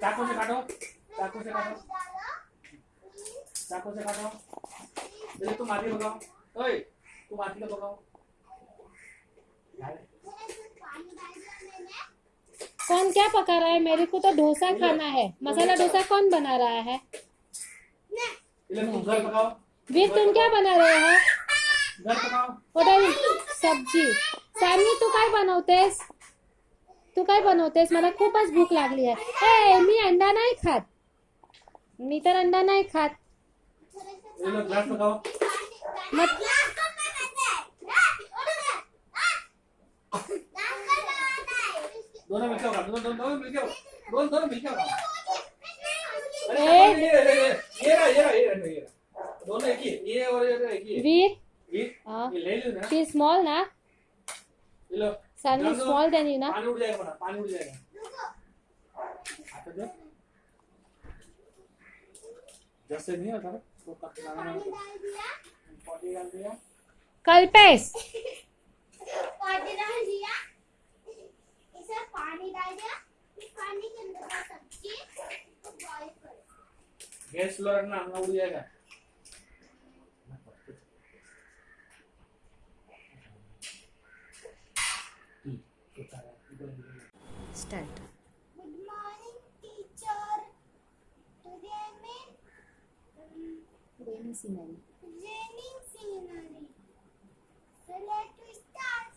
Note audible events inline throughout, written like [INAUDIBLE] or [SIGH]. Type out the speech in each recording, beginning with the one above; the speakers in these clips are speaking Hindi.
चाकू से काटो चाकू से काटो चाकू से काटो पहले तुम हाथी पकाओ ओए तुम हाथी का मैंने कौन क्या पका रहा है? मेरे को तो डोसा खाना है। मसाला डोसा कौन बना रहा है? वीर तुम क्या बना रहे हो? घर पकाओ। होटल सब्ज़ी। सामी तू काय बनवतेस तू काय बनवतेस? मला खूपच भूक लागली आहे. ए मी अंडा नाही खात. मी तर अंडा नाही खात. वीर शी स्मॉल ना. डाल दो। स्मॉल देन यू ना पानी उड़ जाएगा बड़ा पानी उड़ जाएगा जैसे नहीं होता ना कट लगाना पॉटी डाल दिया कल्पेश पानी डाल दिया इसे पानी डाल दिया पानी के अंदर का सब्ज़ी बॉईल करो गैस रखना अंगा उड़ जाएगा start. Good morning, teacher. Today I mean um, raining scenery. Raining scenery. So let us start.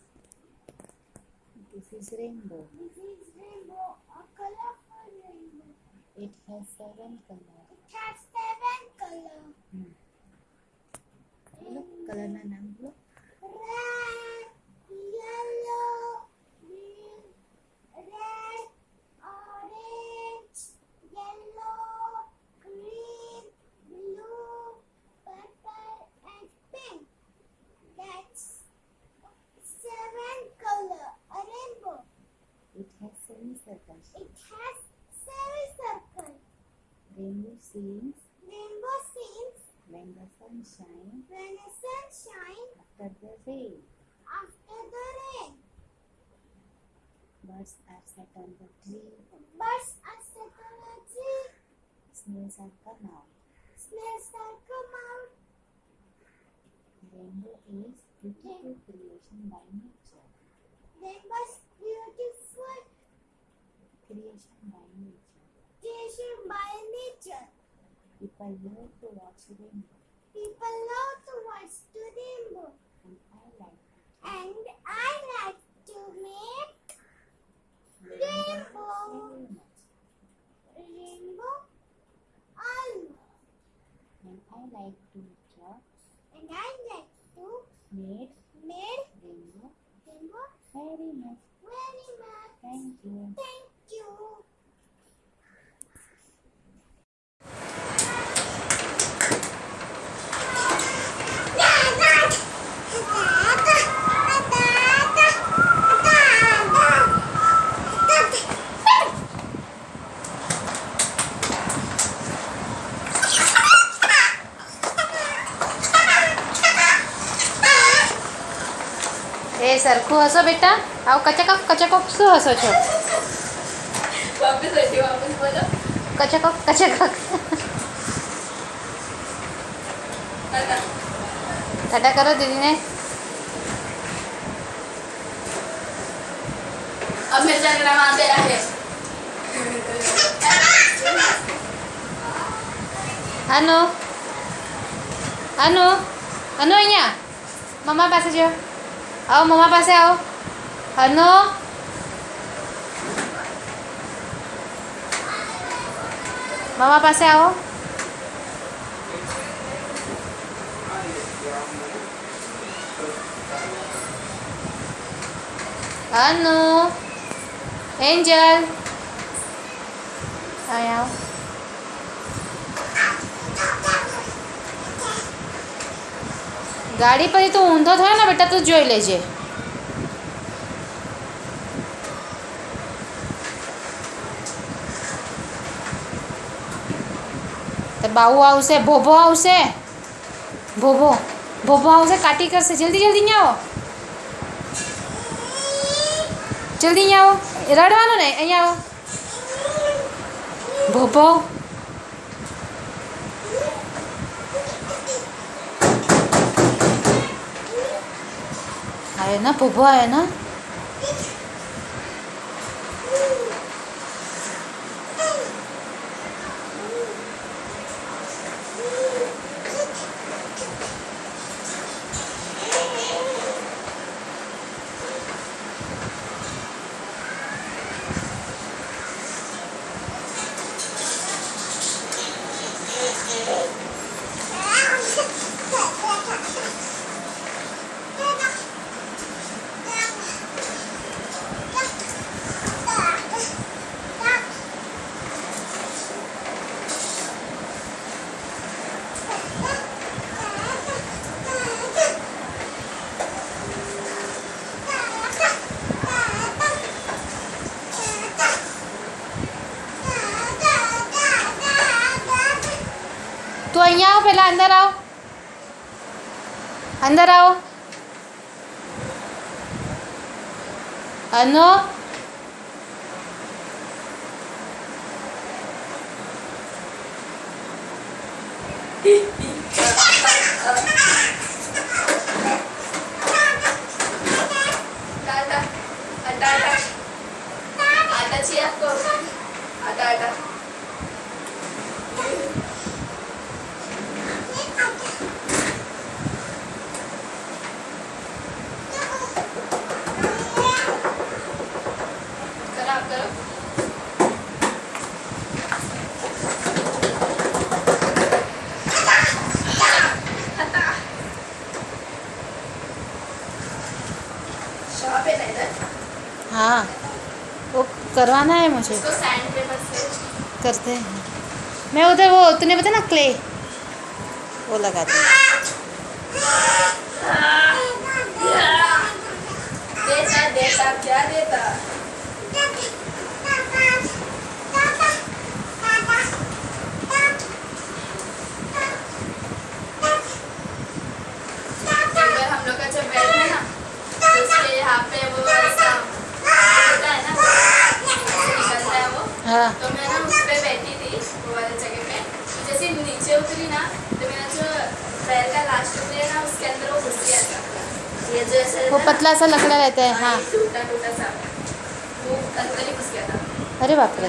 This is rainbow. This is rainbow, a colorful rainbow. It has seven colors. It has when the sun shines when the sun shines after the rain after the rain birds are set on the tree. Birds are set on a tree. Snails are come out. Snails are come out. Rainbow is beautiful creation by nature. Rainbow's beautiful creation by nature. creation by nature. People love to watch rainbow people love to watch the rainbow and I like to make rainbow Rainbow. almost and I like to draw and I like to made make rainbow rainbow very much. Very much. Thank you. Thank સરખું હસો બેટા આવું કચકક કચકક શું હસો છો વાપસ હજી વાપસ બોલો કચકક કચકક કાકા ટાટા કરો દીદીને અમે ઝઘડામાં બેરા છે અનુ અનુ અનુ અહીંયા મમ્મા પાસે જો આવો મમ્મા પાસે આવો અનુ મામા પાસે આવો અનુ એન્જલ અહીંયા ગાડી પછી તું ઊંધો થયો ને બેટા, તું જોઈ લેજે. બાહુ આવશે ભોભો આવશે ભોભો ભોભો આવશે કાટી કરશે જલ્દી જલ્દી અહીંયા આવો જલ્દી અહીંયા આવો રડવાનું ને અહીંયા આવો ભોભો आहे ना भोभो आहे ना चला अंदर आओ। अंदर आओ। अनु करवाना है मुझे। इसको सैंड पेपर से। करते हैं। मैं उधर वो तूने बताया ना क्ले वो लगाती हूँ [LAUGHS] देता देता क्या देता अगर हम लोग का जब बेड है ना तो उसके यहाँ पे वो ऐसा होता है ना ऐसे निकलता है वो हाँ तो मैं ना उस पे बैठी थी वो वाले जगह पे तो जैसे नीचे उतरी ना तो मेरा जो पैर का लास्ट उतरे ना उसके अंदर वो घुस गया वो पतला सा लकड़ा रहता है हाँ। अरे बाप रे।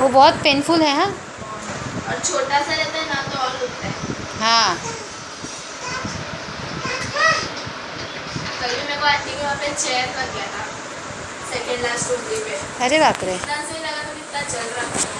वो बहुत पेनफुल है हाँ। और छोटा सा रहता है। ना तो और है हाँ मेरे को वहाँ पे चेयर गया था सेकेंड लास्ट उंगली पे अरे बाप रे। इतना सही लगा तो चल रहा था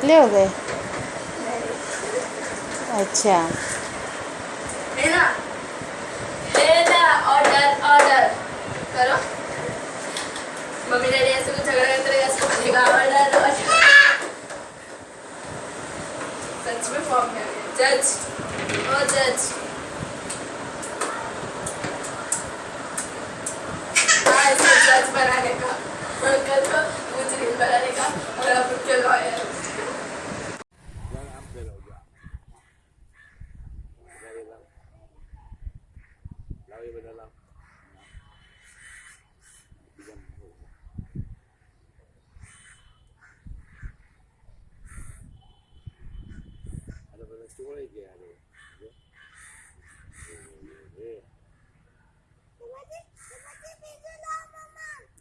सच में फॉर्म में जज ओ जज हाँ जज बनाने का कल को मुझे बनाने का और अब के लॉयर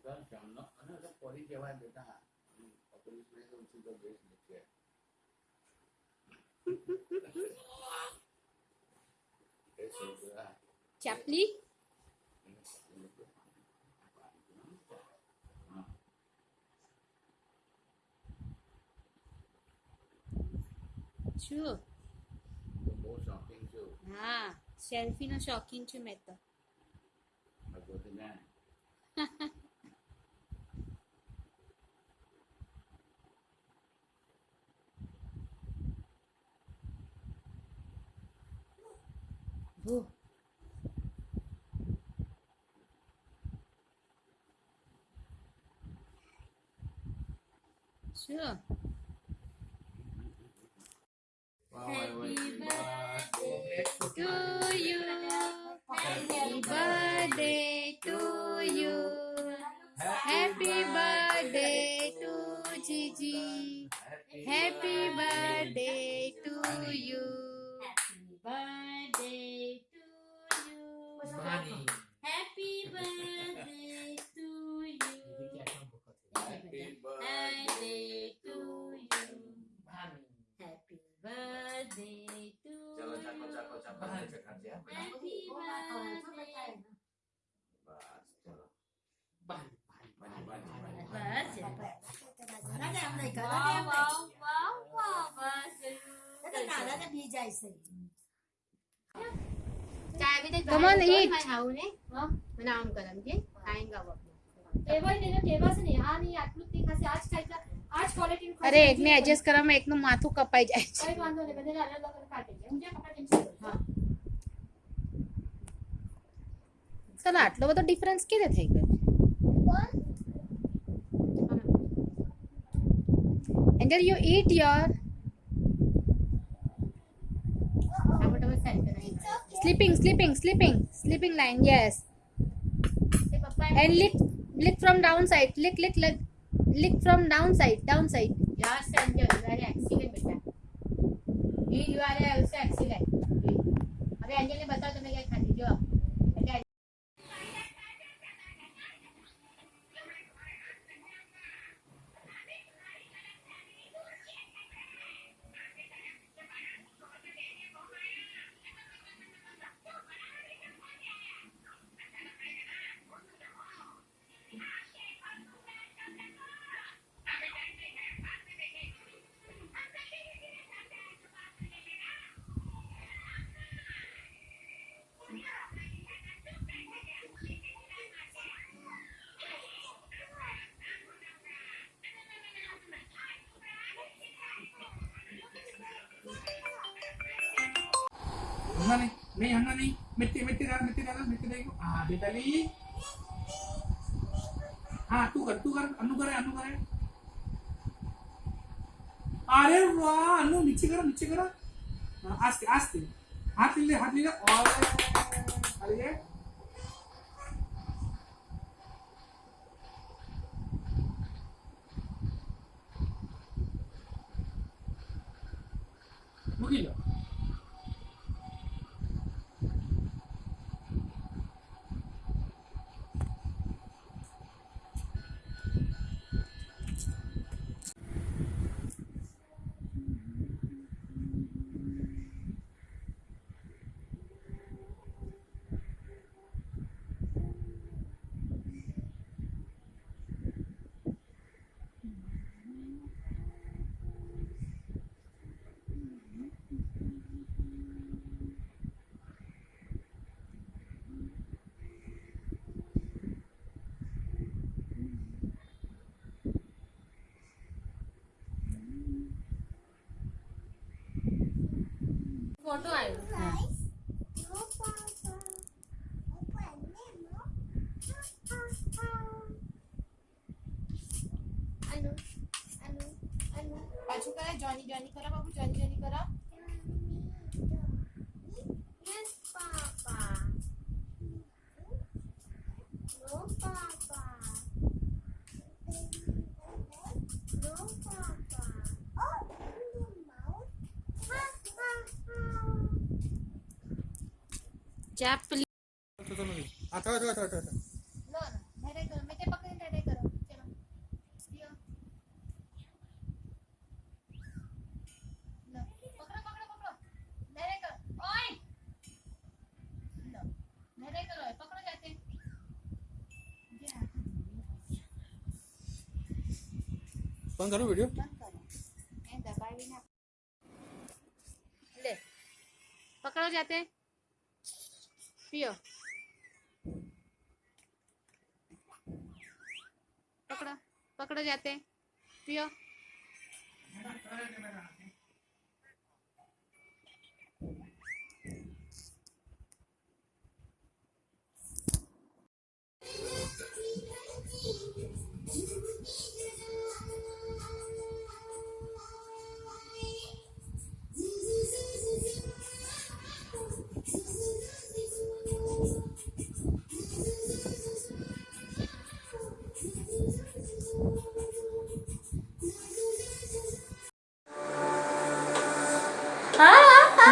એટલે હું કહું શામનો અને એટલે પડી કહેવાય બેટા પોલીસ નહીં તો સીધો દેશ નીચે એ છોકરા ચાપલી શું તો બહુ શોખીન છું હા સેલ્ફી નો શોખીન છું મેં તો 어. 수야. अरे एक ने एडजस्ट करा मैं एक माथू कपाई जाए। कोई बात नहीं, मैंने अलग डिफरेंस किधर Until you eat your. Sleeping, sleeping, sleeping, sleeping line. Yes. And lick, lick from downside. Lick, lick, lick, lick from downside, downside. Yes, are center. You are excellent, beta. You are also excellent. अबे अंजलि बताओ तुम्हें क्या खाती जो नहीं हन्ना नहीं मिट्टी मिट्टी डाल मिट्टी डाल मिट्टी देखो हाँ बेटा ली हाँ तू कर तू कर अनु करे अनु करे। अरे वाह अनु नीचे करो नीचे करो। हाँ, आस्ते आस्ते। हाथ ले हाथ ले और अरे મૂકી Johnny Johnny kare. कॅप प्लीज़ आता आता आता आता लो ना मेरे घर में तो पकड़ने धैर्य करो चलो पकड़ो पकड़ो पकड़ो धैर्य करो। ओए लो करो पकड़ो जाते वीडियो ले पकड़ो जाते हैं। पियो पकड़ो पकड़ो जाते पियो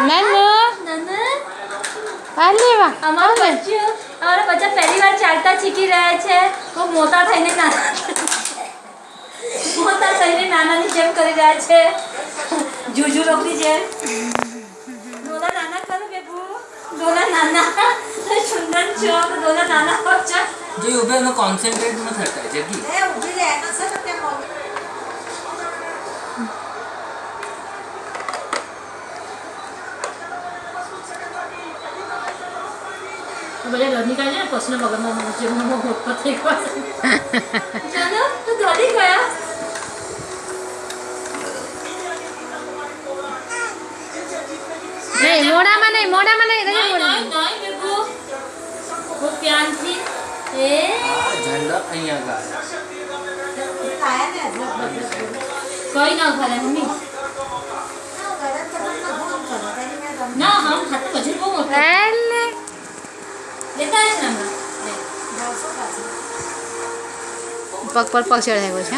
નાનો? આ વા અમારો બચ્ચો અમારા બચ્ચા પહેલી વાર ચાલતા શીખી રહ્યા છે. ખૂબ મોટા થઈને નાના મોટા થઈને નાનાની જેમ કરી રહ્યા છે. જુજુ લોકોની જેમ ડોલા નાના કરો બેબુ ડોલા નાના. સુંદર છો ડોલા નાના છો. જે ઉભે નો કોન્સન્ટ્રેટ ન થતા જગી. બધા ડર નીકળે છે ને પછીના પગમાં જેમનો મોટો થઈ ગયો જાનો તું ડરી ગયા નહીં મોડામાં નહીં મોડામાં નહીં કઈ નહીં મોડામાં નહીં નહીં બેબુ ખૂબ ધ્યાનથી એ આ ઝંડા અહીંયા ગાય કઈ ના કરે મમ્મી ના હમ ખાતે વજન બહુ મોટું પગ પર પગ ચડાવ્યો છે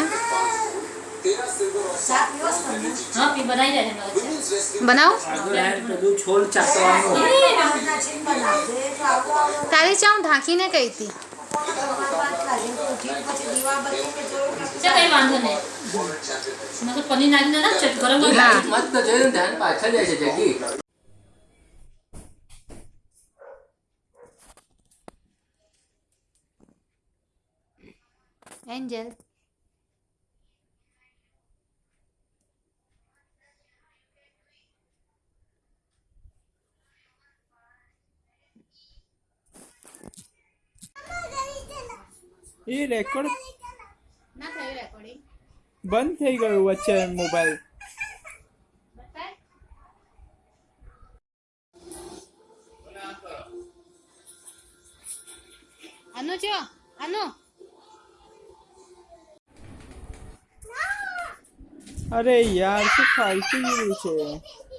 હા પી બનાવી જાય છે મારા વચ્ચે. બનાવો પેલું છોલ ચાટવાનું તારી ચા હું ઢાંકીને કહી હતી ચાલ કઈ વાંધો નહીં મેં તો પનીર નાખીને ના ચટ ગરમ ગરમ ના. મત તો જોયું ને ધ્યાન પાછળ જાય છે જગી એન્જલ એ રેકોર્ડ ના થયું રેકોર્ડિંગ બંધ થઈ ગયું વચ્ચે મોબાઈલ अरे यार फालतू ही पीछे